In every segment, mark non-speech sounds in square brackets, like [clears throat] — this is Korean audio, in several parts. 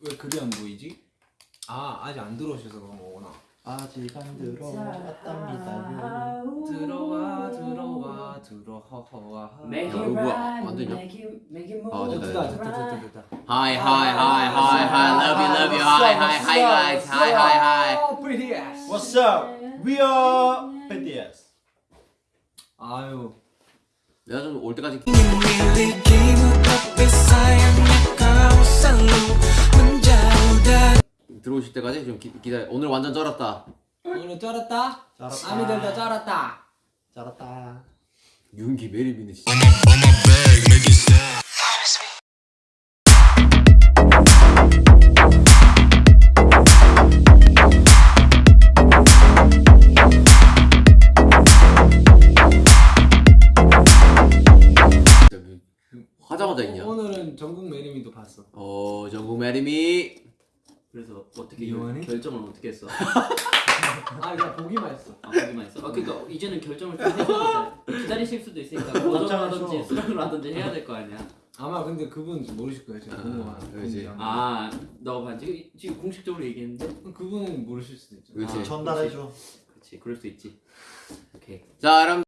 왜 글이 안 보이지? 아 아직 안 들어오셔서 그런 거구나. 아직 안 들어왔답니다. 들어와 들어와 들어와. Make 야, it right, make it, make it 아, move 됐다, 됐다 right. 됐다 됐다 됐다. Hi hi hi hi hi love you love you hi hi hi guys hi hi hi pretty ass. What's up? We are BTS. 아유 내가 좀 올 때까지 들어오실 때까지 좀 기, 기다려 오늘 완전 쩔었다 오늘 쩔었다. 쩔었다. 아미들도 쩔었다. 잘했다. 윤기 매립이네 진짜 화자마자 있냐 오늘은 전국 매림이도 봤어. 어 전국 매림이 그래서 어떻게 이용하니? 결, 결정을 어떻게 했어? [laughs] 아 그냥 보기만 했어. 아 보기만 했어? 아 그러니까 이제는 결정을 좀돼 기다리실 수도 있으니까 고정하든지 깜짝이야. 수락을 하든지 해야 될 거 아니야 아마 근데 그분 모르실 거예요. 제가 아, 궁금한. 그렇지. 궁금한. 아 너가 반지 지금 공식적으로 얘기했는데 그분은 모르실 수도 있죠. 그렇지 아, 전달해줘. 그렇지 그럴 수 있지 오케이 자 여러분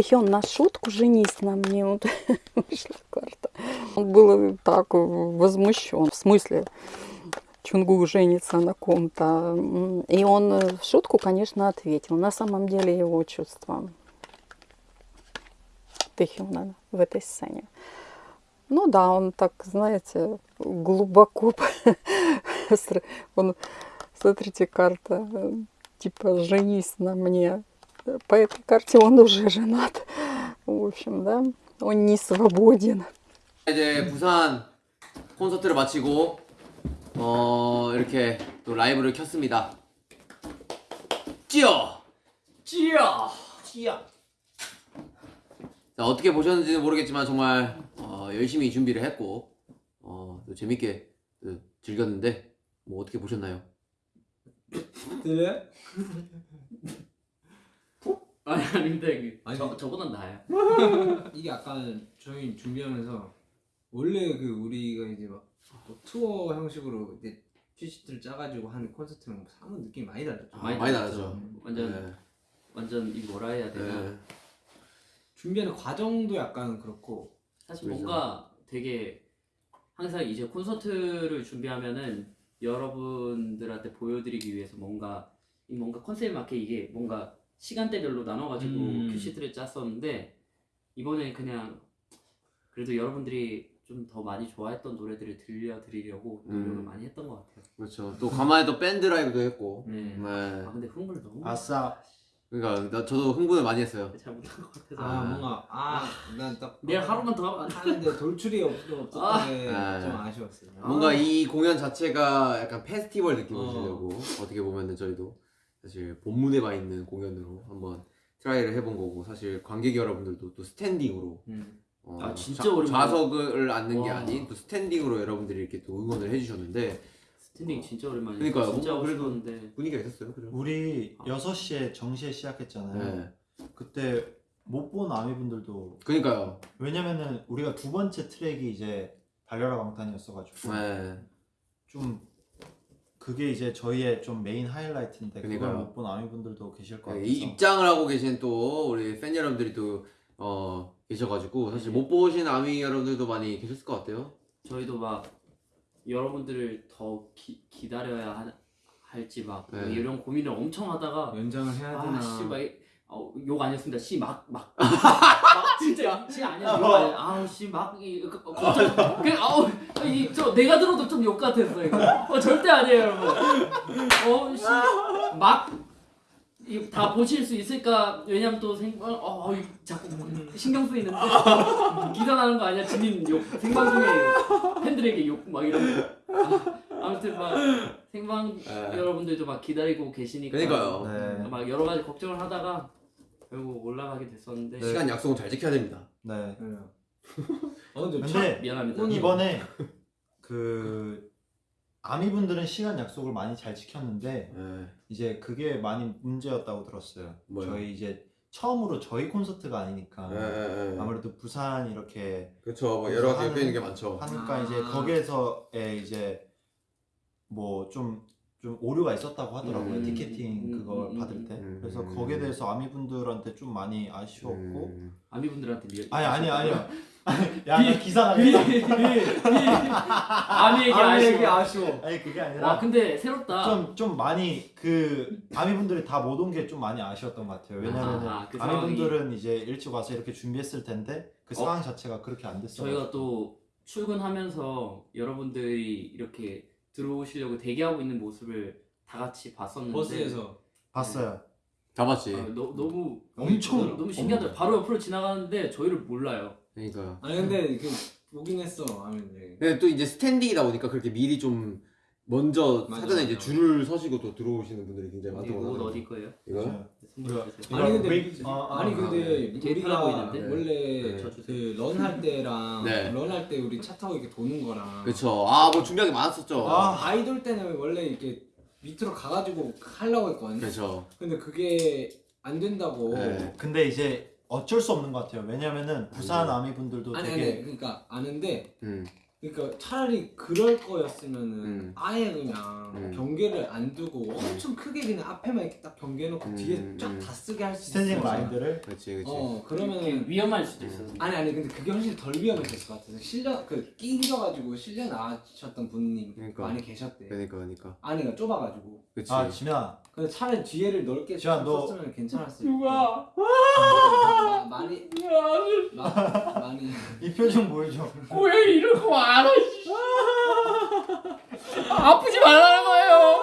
Тэхён на шутку женись на мне. Вот [laughs] вышла карта. Он был так возмущен. В смысле, Чунгу женится на ком-то. И он э, в шутку, конечно, ответил. На самом деле его чувства Тэхёна в этой сцене. Ну да, он так, знаете, глубоко... [laughs] Он, смотрите, карта, э, типа, женись на мне. По этой карте он уже женат. В общем, да, он не свободен. 이제 부산 콘서트를 마치고 어 이렇게 또 라이브를 켰습니다 찌어 찌야 티야. 자 어떻게 보셨는지는 모르겠지만 정말 어, 열심히 준비를 했고 어, 또 재밌게 또 즐겼는데 뭐 어떻게 보셨나요? 아니 아닌데 아니. 저, 저보단 나아요 [laughs] 이게 약간 저희 준비하면서 원래 그 우리가 이제 막뭐 투어 형식으로 이제 퀴즈를 짜가지고 하는 콘서트랑 사는 느낌이 많이 다르죠. 아, 많이 다르죠. 완전 네. 완전 이 뭐라 해야 되나 네. 준비하는 과정도 약간 그렇고 사실. 뭔가 되게 항상 이제 콘서트를 준비하면은 여러분들한테 보여드리기 위해서 뭔가 이 뭔가 컨셉에 맞게 이게 뭔가 시간대별로 나눠가지고 음. 큐시트를 짰었는데 이번에 그냥 그래도 여러분들이 좀 더 많이 좋아했던 노래들을 들려드리려고 노력을 음. 많이 했던 것 같아요. 그렇죠 또 간만에 또 밴드 라이브도 했고 네. 네. 아 근데 흥분을 너무 아싸. 그러니까 나, 저도 흥분을 많이 했어요 잘 못한 것 같아서 아, 뭔가 아 난 딱 내일 하루만 더. 하는데 돌출이 없, 없었던 게 아. 좀 아쉬웠어요. 뭔가 이 공연 자체가 약간 페스티벌 느낌을 어. 주려고 어떻게 보면은 저희도 사실 본문에 와 있는 공연으로 한번 try를 해본 거고 사실 관객 여러분들도 또 standing으로 음. 어, 아, 진짜 좌- 오랜만에. 좌석을 앉는 게 와. 아닌 또 standing으로 여러분들이 이렇게 또 응원을 해주셨는데 standing 진짜 오랜만이에요. 그러니까요. 진짜 그래도- 분위기가 있었어요 그죠? 우리 6시에 정시에 시작했잖아요. 네 그때 못 본 아미분들도 그러니까요 왜냐면은 우리가 두 번째 트랙이 이제 달려라 방탄이었어가지고 네 좀 그게 이제 저희의 좀 메인 하이라이트인데 그걸 그러니까요. 못 본 아미분들도 계실 것 네, 같아서 이 입장을 하고 계신 또 우리 팬 여러분들이 또 어, 계셔가지고 사실 못 보신 아미 여러분들도 많이 계셨을 것 같아요 저희도 막 여러분들을 더 기, 기다려야 하, 할지 막 네. 이런 고민을 엄청 하다가 연장을 해야 되나? 아씨 막 욕 아니었습니다. 씨 막 막 [laughs] 막 진짜 씨 아니야 욕 아니야. 아우 씨막 걱정 그 아우 이 저 내가 들어도 좀 욕 같았어 이거. 어 절대 아니에요 여러분. 어 씨막 다 보실 수 있을까? 왜냐면 또 생방 어, 어 이- 자꾸 신경 쓰이는데 기사 나는 거 아니야? 진인 욕 생방 중에 욕 팬들에게 욕 막 이런 거 아, 아무튼 막 생방 네. 여러분들도 막 기다리고 계시니까 그러니까요 네. 막 여러 가지 걱정을 하다가 결국 올라가게 됐었는데 시간 약속은 잘 지켜야 됩니다 네. 어 근데 근데 미안합니다. 이번에 그 아미 분들은 시간 약속을 많이 잘 지켰는데 네. 이제 그게 많이 문제였다고 들었어요. 뭐요? 저희 이제 처음으로 저희 콘서트가 아니니까 예. 아무래도 부산 이렇게 그쵸 뭐 여러 가지 하는- 게 많죠. 하니까 아. 이제 거기에서의 이제 뭐 좀 좀 오류가 있었다고 하더라고요 음. 티켓팅 음, 그걸 음, 받을 음. 때 음. 그래서 거기에 대해서 아미분들한테 좀 많이 아쉬웠고 음. 아미분들한테 미안. 아니 아니 아니요 야나 기사 나겠다 비, 아미에게 아미에게 아쉬워. 아쉬워. 아니 그게 와 아니라 근데 새롭다. 좀 좀 많이 그 아미분들이 다 못 온 게 좀 많이 아쉬웠던 것 같아요 왜냐면은 아, 그 아미분들은 이제 일찍 와서 이렇게 준비했을 텐데 그 어? 상황 자체가 그렇게 안 됐어요 저희가 또 출근하면서 여러분들이 이렇게 들어오시려고 대기하고 있는 모습을 다 같이 봤었는데 버스에서 봤어요 잡았지. 아, 너, 너무 엄청 너무, 너무 신기하더라고. 바로 옆으로 지나가는데 저희를 몰라요. 그러니까. 아니 근데 그 보긴 했어 아미들. 근데 또 이제 스탠딩이다 보니까 그렇게 미리 좀 먼저 맞아, 사전에 이제. 줄을 서시고 또 들어오시는 분들이 굉장히 많다고 옷 하더라고요. 어디 거예요? 이거? 맞아요. 선물 이거- 주세요. 아니 근데 어, 아니 어, 근데 네. 편해 우리가 보이는데? 원래 네. 그 run할 때랑 네. run할 때 우리 차 타고 이렇게 도는 거랑 그쵸. 아, 뭐 준비한 게 많았었죠. 아. 아이돌 때는 원래 이렇게 밑으로 가가지고 하려고 했거든. 그쵸. 근데 그게 안 된다고. 네. 근데 이제 어쩔 수 없는 것 같아요. 왜냐면은 부산 음. 아미 분들도 아니 되게 아니 그러니까 아는데 음. 그러니까 차라리 그럴 거였으면은 음. 아예 그냥 음. 경계를 안 두고 엄청 크게 그냥 앞에만 이렇게 딱 경계해놓고 음, 뒤에 음. 쫙다 쓰게 할 수 있어. standing 라인들을 그렇지, 그렇지. 어 그러면은 위험할 수도 있어. 음. 아니 아니 근데 그게 훨씬 덜 위험했을 것 같아서 실려 그 끼셔가지고 실려 나가셨던 분이 그러니까. 많이 계셨대. 그러니까, 그러니까. 안에가 좁아가지고. 그치. 아 지민아 근데 차라리 뒤에를 넓게 지환, 너- 썼으면 괜찮았을 누가? 마- 많이 마, 많이 이 표정 보여줘. 왜 이러고 말아? 아프지 말라는 거예요.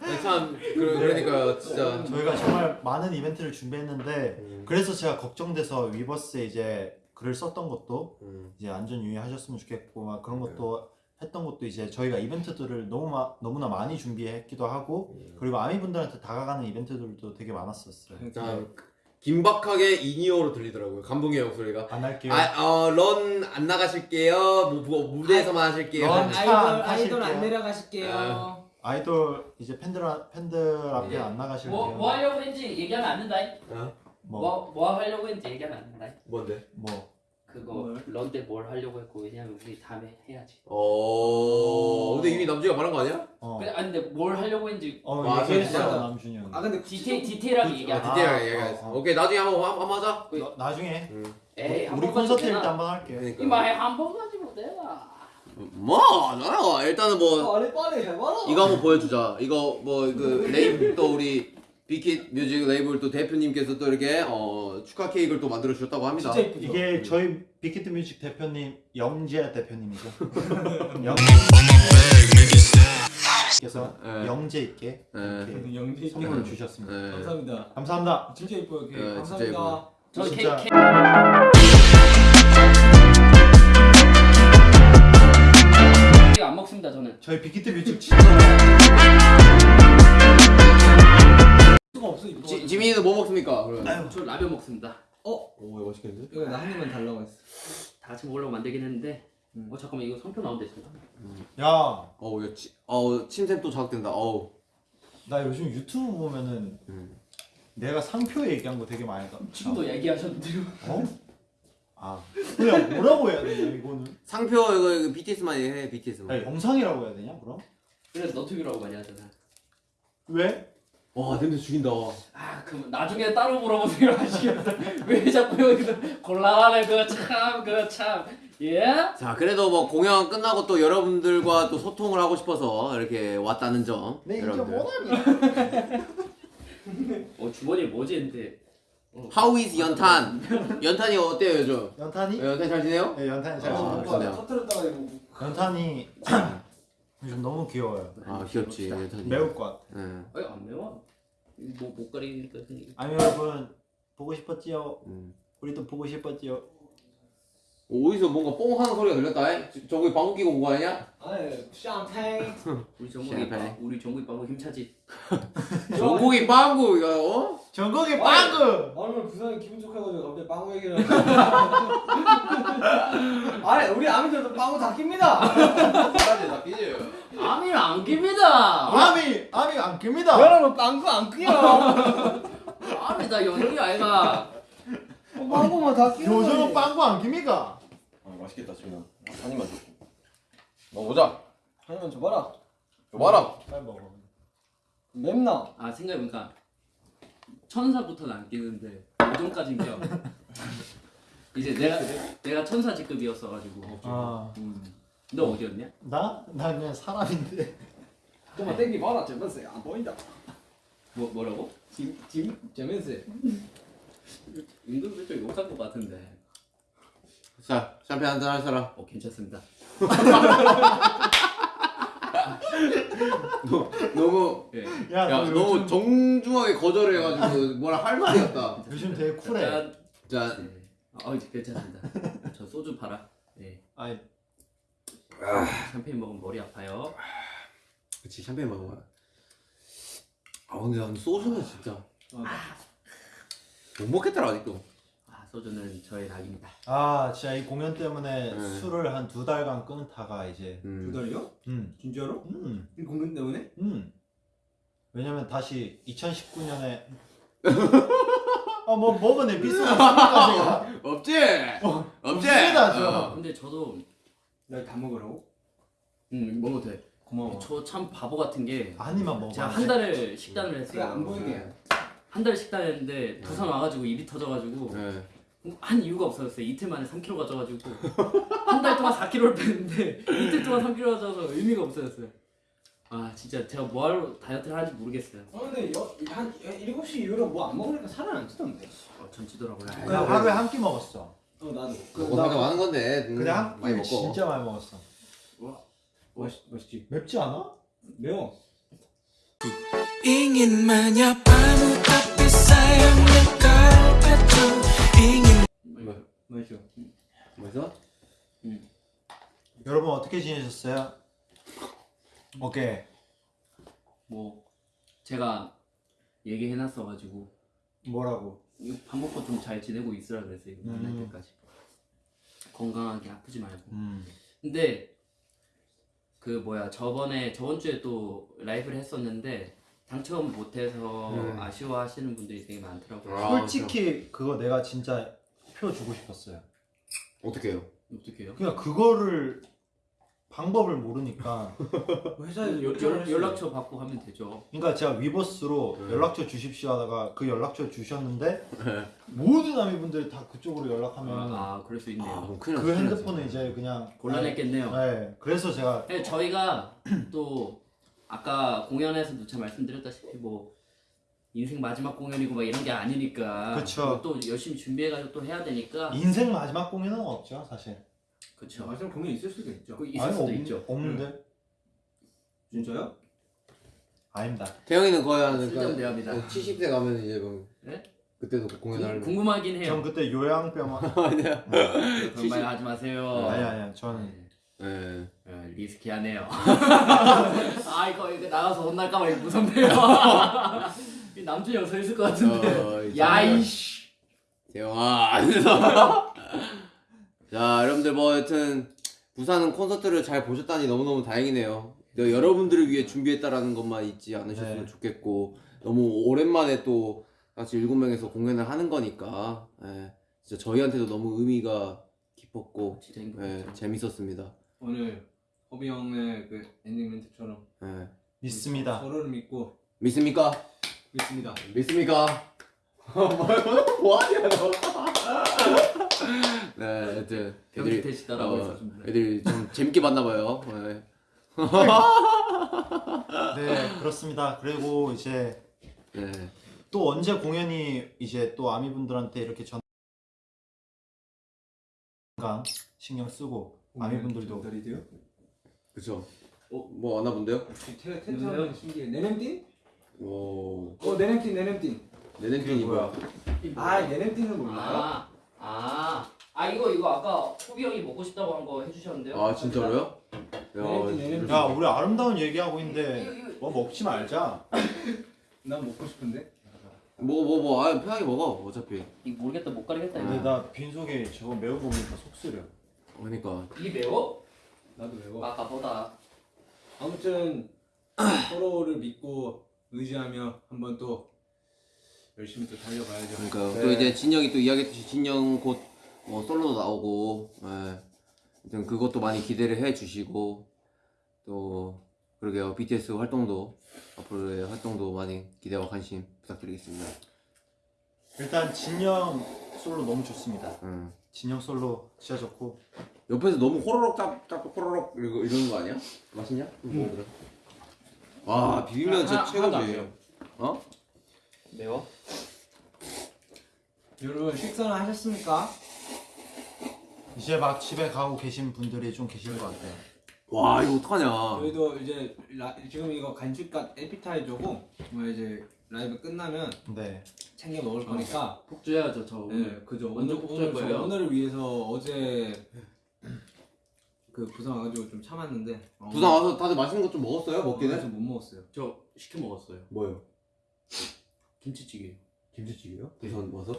아니, 참, 그, 그러니까, 진짜. 저희가 정말 많은 이벤트를 준비했는데 음. 그래서 제가 걱정돼서 위버스에 이제 글을 썼던 것도 음. 이제 안전 유의하셨으면 좋겠고 막 그런 것도 했던 것도 이제 저희가 이벤트들을 너무 마, 너무나 많이 준비했기도 하고 그리고 아미 분들한테 다가가는 이벤트들도 되게 많았었어요. 자, 긴박하게 in-ear로 들리더라고요. 감동의 목소리가. 안 할게요. 아, 어, run 안 나가실게요. 뭐, 뭐, 무대에서만 하실게요. run- 아이돌 안 아이돌 안. 내려가실게요. 아. 아이돌 이제 팬들 앞- 팬들 앞에 네. 안 나가실게요. 뭐, 뭐 하려고 했는지 얘기하면 안 된다. 어? 뭐, 뭐, 뭐 하려고 했는지 얘기하면 안 된다. 뭔데? 뭐. 그거 뭘? 런때뭘 하려고 했고 왜냐면 우리 다음에 해야지. 어. 근데 이미 남주가 말한 거 아니야? 어. 근데 아니 근데 뭘 하려고 했는지 어, 얘기했어 진짜. 남준이 형. 아 근데 디테일 디테일하게 얘기 아, 해. 디테일하게 아, 얘기했어. 어, 어. 오케이, 나중에 한번, 한번 하자. 나, 나중에 음. 에이 한 우리 번만 콘서트? 일때 한번 할게요. 그러니까. 이마에 한번 가지고 내가. 뭐, 나요. 일단은 뭐, 아니 빨리 해봐라. 이거 한번 보여주자. 이거 뭐그 [laughs] 레이블 또 우리 빅히트 뮤직 레이블 또 대표님께서 또 이렇게 어, 축하 케이크를 또 만들어 주셨다고 합니다. 진짜 이쁘죠. 이게 저희 빅히트 뮤직 대표님 영재 대표님이죠. [laughs] 영. 그래서 네. 영재 있게 네. 이렇게 영지 선물을 주셨습니다. 네. 감사합니다. 감사합니다. 진짜. 네, 진짜 감사합니다. 저 진짜. 케이크 안 먹습니다 저는. 저희 빅히트 뮤직 저 라면 먹습니다. 오, 이거 맛있겠는데? 이거 나한 입만 달라고 했어. 다 같이 먹으려고 만들긴 했는데. 음. 어 잠깐만 이거 성표 나온대 지금. 야, 어우, 이거 치, 어우, 침샘 또 자극된다. 어우. 나 요즘 유튜브 보면은 음. 내가 상표 얘기한 거 되게 많이 가. 지금도 얘기하셨는데요. 어? 아, 그냥 뭐라고 해야 되냐 이거는? 상표 이거, 이거 BTS만 해, BTS만. 아니, 영상이라고 해야 되냐 그럼? 그래서 너튜브라고 많이 하잖아. 왜? 와, 냄새 죽인다. 아 그럼 나중에 따로 물어보세요 [laughs] 하시겠다. 왜 자꾸 여기서 곤란하네 그거 참 그거 참. 예? 자, 그래도 뭐 공연 끝나고 또 여러분들과 또 소통을 하고 싶어서 이렇게 왔다는 점. 네 여러분들. 어 주머니에 뭐지 했는데. 어. How is 연탄? 연탄이 어때요, 요즘? 연탄이? 연탄 잘 지내요? 네, 연탄이 잘 아, 진짜. 있어요. 터트렸다가 이거. 연탄이 [clears throat] 요즘 너무 귀여워요. 아, 귀엽지. 매울 것 같아. 예. 아니 안 매워. 뭐못 가리니까 그냥. 아미 여러분 보고 싶었지요? 음. 우리도 보고 싶었지요? 어디서 뭔가 뽕 하는 소리가 들렸다. 잉? 저- 저기 방귀 끼고 온거 아니냐? 아니 샴페인. 우리 정국이. 빠- 우리 정국이 빵구 힘차지. [laughs] 전국이 빵구 이거 어? 전국의 빵구! 오늘 부산이 기분 좋게가지고 갑자기 빵구 얘기를. [laughs] 아니 우리 아미들도 빵구 다 낍니다. 까지 다 끼지. 아미를 안 깁니다. 아미! 아미 안 깁니다! 여러분 빵구 안 끼요. 아니다 연영이 아이가 빵구만 다 요즘은 빵구 안 깁니까? 아 맛있겠다 지금 한 입만 줘 먹어보자 한 입만 줘봐라. 줘봐라 빨리 먹어. 맵나? 아 생각해보니까 천사부터는 안 끼는데 오전까진 껴 [laughs] 이제 내가 내가 천사 직급이었어가지고 아, 음. 너 어디였냐? 나? 나 그냥 사람인데. 좀만 땡기 봐라. 재밌어요. 안 보인다. 뭐 뭐라고? 지금 지금 재밌어 요. 은근 살짝 욕할 것 같은데 자 샴페인 한잔 할 사람 어 괜찮습니다 너무 예. 야, 야 너 너무 요즘, 정중하게 거절해가지고 뭐라 할 말이 없다 요즘 되게 쿨해. 짠. 자 네. 어 이제 괜찮습니다 저 소주 팔아 예. 아니, 샴페인 먹으면 머리 아파요 그치 샴페인 먹어봐 아 근데 난 소주는 진짜 못 먹겠더라 아직도 아 소주는 저의 낙입니다 아, 진짜 이 공연 때문에 네. 술을 한 두 달간 끊다가 이제. 두 음. 달이요? 음, 진짜로? 음, 이 공연 때문에? 음. 왜냐면 다시 2019년에. [laughs] 아, 뭐, 먹은 에피소드 있습니까, 제가? [laughs] 없지? 없지? 없습니다, 저. 어. 근데 저도 날다 먹으라고? 음 먹어도 돼 고마워. 저 참 바보 같은 게 아니만 먹어. 제가 한 달을 식단을 했어요 그래 안 보이게. 한 달 식단했는데 부산 와가지고 입이 터져가지고 네. 한 이유가 없어졌어요. 이틀 만에 3kg 가져가지고 한 달 동안 4kg를 뺐는데 이틀 동안 3kg 가져서 의미가 없어졌어요. 아 진짜 제가 뭐하러 다이어트를 하는지 모르겠어요. 아 근데 여, 한 7시 이후로 뭐 안 먹으니까 살은 안 찌던데. 어, 전 찌더라고요. 그 하루에 한 끼 먹었어. 어 나도. 먹고 살까 많은 건데 음, 한 많이 먹고 진짜 많이 먹었어. 맛있 맛있지. 맵지 않아? 매워. Ingin menyapamu tapi sayangnya kau acuh ingin 맛있어. 뭐죠? 여러분 어떻게 지내셨어요? 오케이. 뭐 제가 얘기해놨어가지고 뭐라고? 밥 먹고 좀 잘 지내고 있으라 그랬어요. 만날 음. 때까지 건강하게 아프지 말고. 음. 근데 그 뭐야 저번에 저번 주에 또 라이브를 했었는데 당첨 못해서 음. 아쉬워하시는 분들이 되게 많더라고요. 아, 솔직히 그거 내가 진짜 표 주고 싶었어요. 어떻게 해요? 어떻게 해요? 그냥 그거를 방법을 모르니까 [laughs] 회사에서 연-. 연락처 받고 하면 되죠. 그러니까 제가 위버스로 네. 연락처 주십시오 하다가 그 연락처 주셨는데 모든 아미분들이 다 그쪽으로 연락하면 아 그럴 수 있네요. 아 그럼 큰일 그 났어, 큰일 핸드폰은. 이제 그냥 곤란했겠네요. 네, 그래서 제가 네, 저희가 [clears throat] 또 아까 공연에서 누차 말씀드렸다시피 뭐 인생 마지막 공연이고 막 이런 게 아니니까 그쵸. 또 열심히 준비해가지고 또 해야 되니까 인생 마지막 공연은 없죠 사실. 그쵸. 마지막 공연 있을 수도 있죠. 그 있을 아니, 수도 없, 있죠. 없는데 진짜요? 아닙니다. 태영이는 거의 한 대화입니다. 70대 가면 이제 뭐 네? 그때도 공연하는 궁- 궁금하긴 전 해요. 그때 요양병원 [laughs] 아니야 그런 말 하지 마세요. 아니 아니 저는 네. 네, 리스키하네요. [laughs] 아 이거 이거 나가서 혼날까봐 이거 무섭네요. [laughs] 이 남준이 형서 있을 것 같은데. 어, 이제 야이씨. 태영아 자 여러분들 뭐 여튼 부산은 콘서트를 잘 보셨다니 너무너무 다행이네요 여- 여러분들을 위해 준비했다라는 것만 잊지 않으셨으면 네. 좋겠고 너무 오랜만에 또 같이 일곱 명에서 공연을 하는 거니까 예, 진짜 저희한테도 너무 의미가 깊었고 진짜 예, 행복했죠. 재밌었습니다 오늘 허비 형의 그 엔딩 멘트처럼 예. 믿습니다. 서로를 믿고 믿습니까? 믿습니다. 믿습니까? [laughs] 뭐하냐 너 네, 하여튼 애들이 경기태시다라고 어, 했었습니다. 애들이 좀 재밌게 봤나 봐요 네. 네 그렇습니다. 그리고 이제 네. 또 언제 공연이 이제 또 아미 분들한테 이렇게 전 건강 신경 쓰고 아미 분들도 달이돼요? 그쵸 어? 뭐 왔나 본데요? 태산 신기해. 네냄띵? 오 어 네냄띵 네냄띵. 내냄핀이 뭐야? 아 네냄띵은 몰라요? 아, 아, 아 이거 이거 아까 호비 형이 먹고 싶다고 한 거 해주셨는데요? 아 진짜로요? 내냄핀, 내냄핀. 야 우리 아름다운 얘기하고 있는데 뭐 먹지 말자. [laughs] 난 먹고 싶은데. 뭐뭐 뭐아 편하게 먹어 어차피 이거 모르겠다 못 가리겠다 근데 이거. 나 빈속에 저거 매운 거 보니까 속 쓰려. 그러니까 이 매워? 나도 매워. 아까 보다. 아무튼 [clears throat] 서로를 믿고 의지하며 한번 또 열심히 또 달려가야죠. 그러니까 또 이제 진영이 또 이야기했듯이 진영 곧 뭐 솔로도 나오고 예. 그것도 많이 기대를 해 주시고 또 그러게요 BTS 활동도 앞으로의 활동도 많이 기대와 관심 부탁드리겠습니다. 일단 진영 솔로 너무 좋습니다. 음. 진영 솔로 진짜 좋고 옆에서 너무 호로록 짭, 짭 호로록 이러고 이러는 거 아니야? 맛있냐? 뭐 그래? 와 비빔면 진짜 하나도 안 최고지. 어? 매워? 여러분 식사는 하셨습니까? 이제 막 집에 가고 계신 분들이 좀 계실 것 같아요. 와 이거 어떡하냐? 저희도 이제 라, 지금 이거 간식과 에피타이저고 뭐 이제 라이브 끝나면 네. 챙겨 먹을 거니까 폭주해야죠 저 오늘. 네, 그죠. 완전 오늘 폭주할 오늘 저 거예요. 오늘을 위해서 어제 그 부산 와가지고 좀 참았는데 어, 부산 와서 다들 맛있는 거 좀 먹었어요? 먹긴 해? 못 먹었어요. 저 시켜 먹었어요. 뭐요? 김치찌개. 김치찌개요? 부산 와서?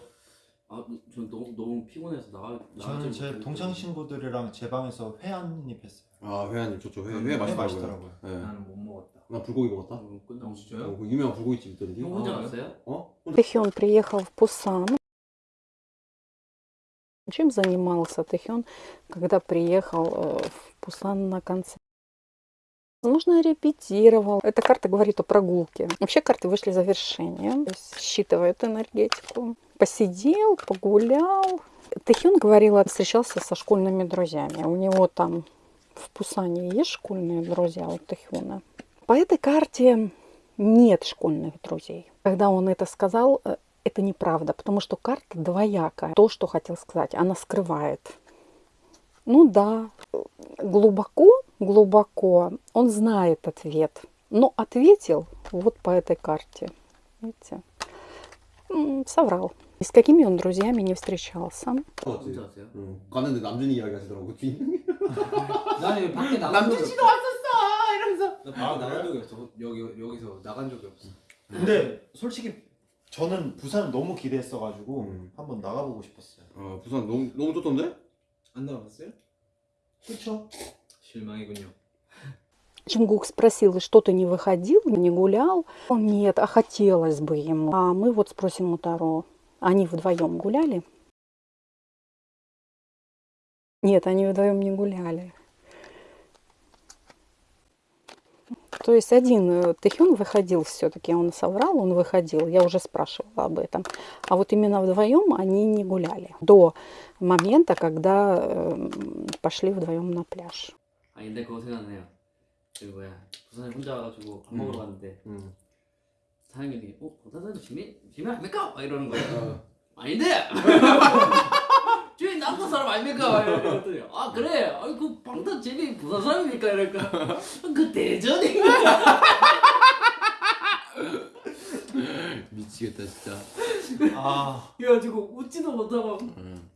아, 전 너무 너무 피곤해서 나가 저는 나가지 제 못했는데. 동창 친구들이랑 제 방에서 회 한 입 했어요. 아 회한님 좋죠 회, 음, 회 회 맛있더라고요 맛있더라고요. 네. 나는 못 먹었다. 나 불고기 먹었다 어, 끝나고 어, 진짜요? 어, 그 유명한 불고기집 있던데 형 혼자 아, 갔어요? 어? Тэхён приехал в Пусан. Чем занимался Тэхён, когда приехал э, в Пусан на концерт? Возможно, репетировал. Эта карта говорит о прогулке. Вообще карты вышли завершение. То есть считывает энергетику. Посидел, погулял. Тэхён говорил, встречался со школьными друзьями. У него там в Пусане есть школьные друзья у Тэхёна. По этой карте нет школьных друзей. Когда он это сказал, э, это неправда, потому что карта двоякая. То, что хотел сказать, она скрывает. Ну да, э, глубоко, глубоко он знает ответ, но ответил вот по этой карте. Видите? М, Соврал. И с какими он друзьями не встречался. 혼자 왔어요? 응. 가는데 남준이 이야기 하시더라고 뒷 나는 여기 밖에 나간 적이 남준 씨도 없어. 왔었어 이러면서 나 밖에 나간 적이 없어. 여기 여기서 나간 적이 없어. 근데 솔직히 저는 부산을 너무 기대했어가지고 음. 한번 나가보고 싶었어요. 어 부산 너무 너무 좋던데? 안 나가봤어요? 그렇죠? 실망이군요. Чунгук спросил, что ты не выходил, не гулял? Он, Нет, а хотелось бы ему. А мы вот спросим у Таро. Они вдвоем гуляли? Нет, они вдвоем не гуляли. То есть один э, Тэхён выходил все-таки, он соврал, он выходил, я уже спрашивала об этом. А вот именно вдвоем они не гуляли до момента, когда э, пошли вдвоем на пляж. 아 근데 그거 생각나요. 그 뭐야 부산에 혼자 와가지고 밥 먹으러 갔는데 응. 사장님이 어 부산에도 지민 지민 아닙니까? 막 이러는 거예요. 어. 아닌데. [laughs] 주인 남부 사람 아닙니까? 막 이랬더니 아 그래. 아이그 방탄 재미 부산 사람입니까? 이러니까 그 대전인가? [laughs] 미치겠다 진짜 [laughs] 아 그래가지고 웃지도 못하고 응.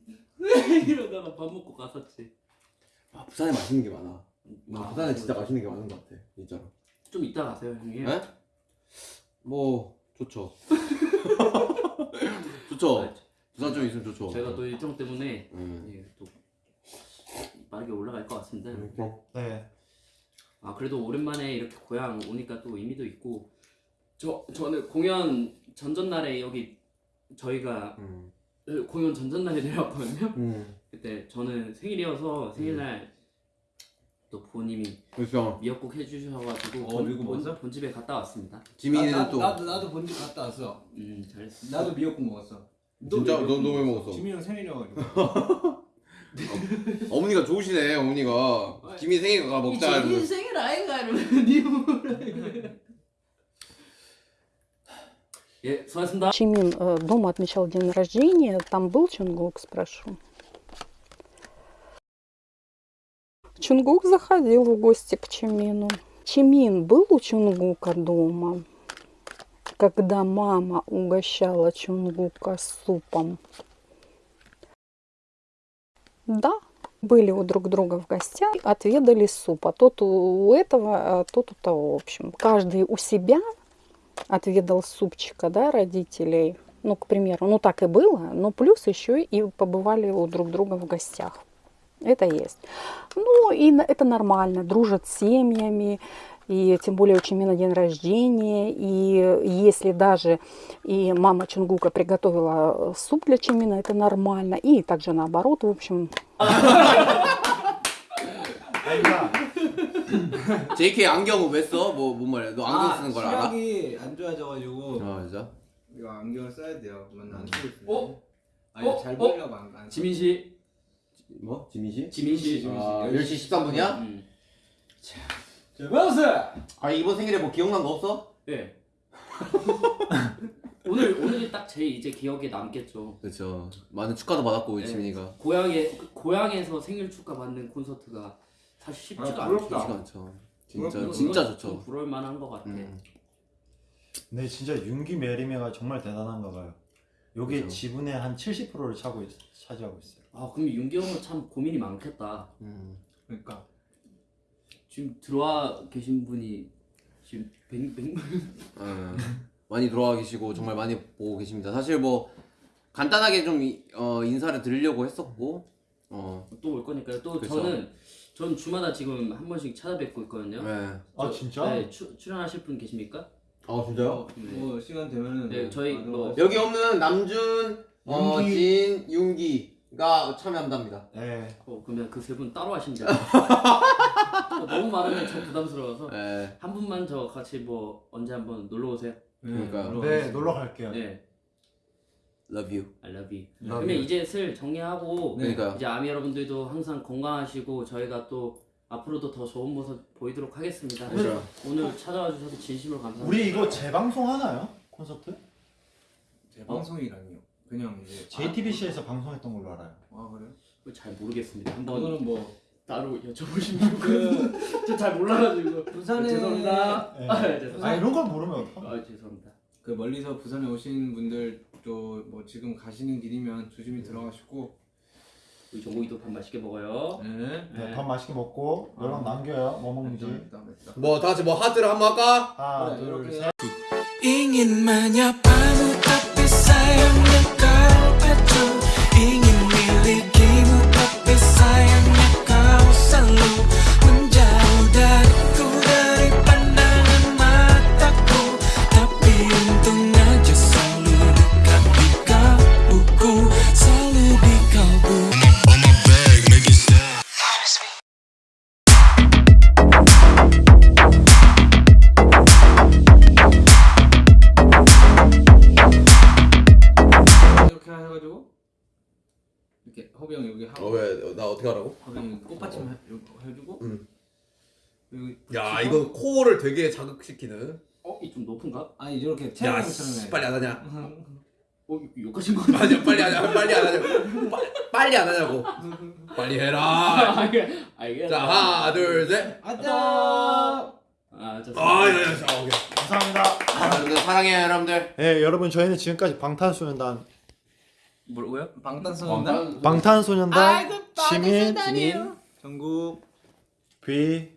이러다가 밥 먹고 갔었지. 아 부산에 맛있는 게 많아 나 아, 부산에 진짜 그렇죠. 맛있는 게 많은 것 같아 진짜로 좀 이따 가세요 형님. 네? 뭐 좋죠 [laughs] 좋죠 부산 좀 있으면 좋죠 제가 또 일정 때문에 응. 예, 또 빠르게 올라갈 것 같습니다. 응, 그럼. 네. 아 그래도 오랜만에 이렇게 고향 오니까 또 의미도 있고 저 저는 공연 전전날에 여기 저희가 응. 공연 전전날에 내려왔거든요. 응. 그때 저는 생일이어서 생일날 또 부모님이 그래서 미역국 해주셔가지고 어, 미국 먹었어? 본집에 갔다 왔습니다. 지민이는 나, 나, 또 나도 나도 본집 갔다 왔어. 음 잘했습니다. 나도 미역국 먹었어. 진짜? 왜 너- 미역국 너왜 먹었어? 지민이 형 생일이어가지고. [laughs] 어머니가 좋으시네 어머니가 지민 생일 가 먹자 이 이러면서. 생일 아이가 이러면 니 뭐라 예 수고하셨습니다. Чимин э, дома отмечал день рождения. Там был Чунгук, спрошу. Чунгук заходил в гости к Чимину. Чимин был у Чунгука дома, когда мама угощала Чунгука супом. Да, были у друг друга в гостях, отведали супа. Тот у этого, а тот у того. В общем, каждый у себя отведал супчика, да, родителей. Ну, к примеру, ну так и было, но плюс еще и побывали у друг друга в гостях. Это есть. Ну, и на- это нормально, дружат с семьями, И тем более у Чимина день рождения. И если даже и мама Чунгука приготовила суп для Чимина, это нормально. И также наоборот, в общем, [laughs] 아니가 JK 안경 왜 써? 뭐, 뭔 말이야? 너 안경 아, 쓰는 걸 알아? 시력이 안 좋아져가지고 아, 진짜? 이거 안경을 써야 돼요. 맨날 안 쓰고 있어요. 어? 아니 어? 잘 어? 보이려고 안, 안 지민 씨, 뭐? 지민 씨? 지민 씨. 아, 10시 13분이야? 음. 자, 마우스! 아, 이번 생일에 뭐 기억난 거 없어? 네. [laughs] 오늘 오늘이 딱제 이제 기억에 남겠죠. 그렇죠. 많은 축하도 받았고, 우리 네. 지민이가. 고향에 고향에서 생일 축하 받는 콘서트가 사실 쉽지가 아, 않죠. 부럽다. 쉽지가 않죠. 진짜, 그렇구나. 진짜 좀 좋죠. 부러울 만한 것 같아. 음. 네 진짜 윤기 메리메가 정말 대단한가 봐요. 요게 그죠. 지분의 한 70%를 차고 있, 차지하고 있어요. 아 그럼 윤기 형은 참 고민이 많겠다. 음. 그러니까 지금 들어와 계신 분이 지금 백, 백... 어, 많이 들어와 계시고 정말 많이 보고 계십니다. 사실 뭐 간단하게 좀 이- 어, 인사를 드리려고 했었고 어, 또 올 거니까요. 또 그쵸. 저는 전 주마다 지금 한 번씩 찾아뵙고 있거든요. 네. 아 저- 진짜? 네, 추, 출연하실 분 계십니까? 아 진짜요? 뭐 시간 되면은 네, 저희 뭐- 여기 없는 남준, 어, 윤기. 진, 윤기가 참여한답니다. 네. 어 그러면 그 세 분 따로. 어, [laughs] 너무 많으면 좀 부담스러워서 네. 한 분만 저 같이 뭐 언제 한번 놀러 오세요. 그러니까요. 네 놀러 갈게요. 네, Love you. I love you. Love 그러면 you. 이제 슬 정리하고 네. 그러니까요. 이제 아미 여러분들도 항상 건강하시고 저희가 또 앞으로도 더 좋은 모습 보이도록 하겠습니다. 그렇죠. 오늘 찾아와 주셔서 진심으로 감사합니다. 우리 이거 재방송 하나요? 콘서트? 제 방송이라니요. 그냥 이제 JTBC에서 방송했던 걸로 알아요. 아 그래요? 잘 모르겠습니다. 한번 이거는 뭐 따로 여쭤보시면 그... 저잘 몰라가지고 부산에 죄송합니다. 네. 아, 네, 죄송합니다. 아 이런 걸 모르면 어떡하? 아, 죄송합니다. 그 멀리서 부산에 오신 분들도 뭐 지금 가시는 길이면 조심히 들어가시고 우리 정국이도 밥 맛있게 먹어요. 네. 네, 밥 맛있게 먹고 연락 남겨요. 뭐 먹는지. 뭐다 같이 뭐 하트를 한번 할까? 하나, 둘, 이렇게 셋. 어떻게 하라고? 형 꽃받침 해, 해주고 음. 여기 야 붙이고. 이거 코어를 되게 자극시키는 어, 이 좀 높은가? 아니 이렇게 야 씨, 해. 빨리 안 하냐 [laughs] 어, 욕하신 거. 아니야 빨리 안 하냐 빨리 안 하냐고 빨리, 빨리 안 하냐고 빨리 해라 [laughs] 알겠, 알겠. 자 하나 둘셋 아따. 아, 좋습니다. 아야야 아, 오케이 감사합니다. 여러분들 사랑해요 여러분들 네, 여러분 저희는 지금까지 방탄소년단 뭐라고요? 방탄소년단 방탄소년단 시민 진인 전국 비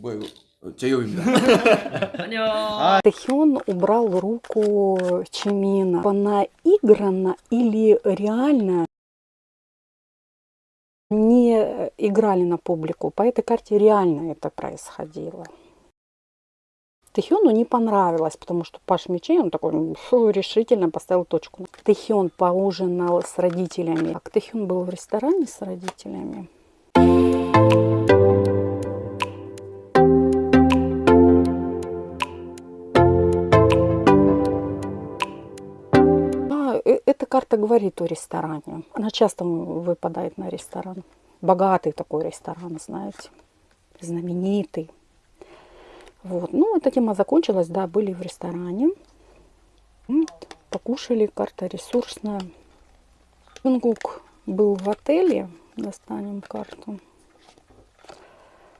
뭐야 이거 어, 제이홉입니다 [laughs] 안녕. Тэхён убрал руку Чимина. Наигранно или реально не играли на публику. По этой карте реально это происходило. Тэхёну не понравилось, потому что Паш Мечей, он такой фу, решительно поставил точку. Тэхён поужинал с родителями. Так, Тэхён был в ресторане с родителями. Да, э- эта карта говорит о ресторане. Она часто выпадает на ресторан. Богатый такой ресторан, знаете, знаменитый. Вот. Ну, эта тема закончилась, да, были в ресторане. Покушали, карта ресурсная. Юнгук был в отеле, достанем карту.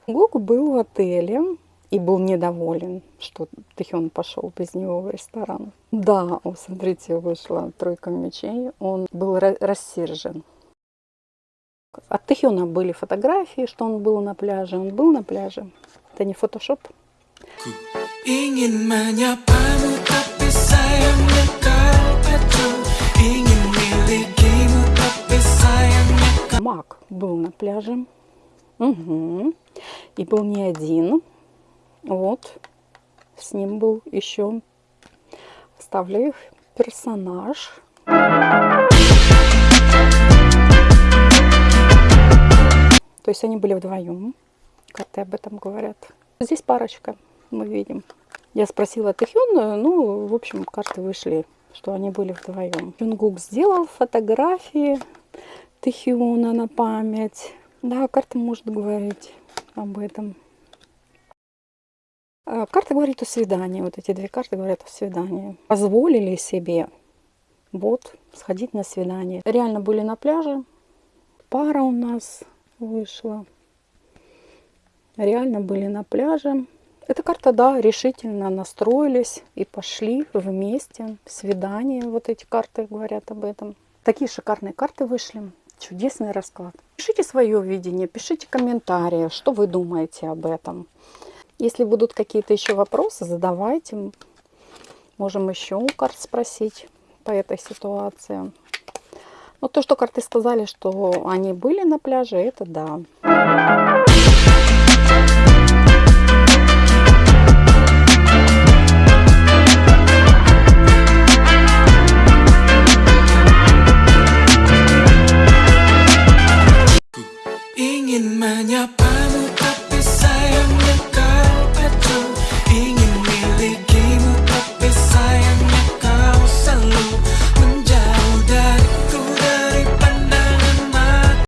Гук был в отеле и был недоволен, что Тэхён пошел без него в ресторан. Да, о, смотрите, вышла тройка мечей. Он был ра- рассержен. От Тэхёна были фотографии, что он был на пляже. Он был на пляже. Это не фотошоп. Ingin Мак был на пляже. Мгм. И был не один. Вот. С ним был еще, оставляю их, персонаж. То есть они были вдвоем. Карты об этом говорят. Здесь парочка, мы видим. Я спросила Тэхён, ну, в общем, карты вышли, что они были вдвоем. Юнгук сделал фотографии Тэхёна на память. Да, карта может говорить об этом. А, Карта говорит о свидании. Вот эти две карты говорят о свидании. Позволили себе вот сходить на свидание. Реально были на пляже. Пара у нас вышла. Реально были на пляже. Эта карта, да, решительно настроились и пошли вместе. Свидание. Вот эти карты говорят об этом. Такие шикарные карты вышли. Чудесный расклад. Пишите свое видение, пишите комментарии, что вы думаете об этом. Если будут какие-то еще вопросы, задавайте. Можем еще у карт спросить по этой ситуации. Но то, что карты сказали, что они были на пляже, это да.